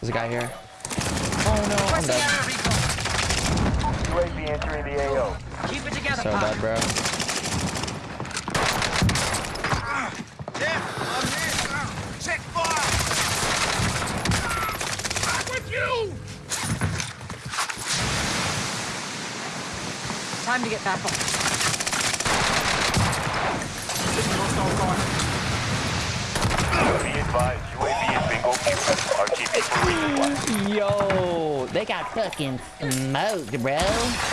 There's a guy here. Oh no, I'm dead. UAV entering the AO. Keep it together, So pal. dead, bro. Ah, yeah, I'm here. Ah, check fire. Ah, I'm with you. Time to get back on. Be advised, Yo, they got fucking smoked, bro.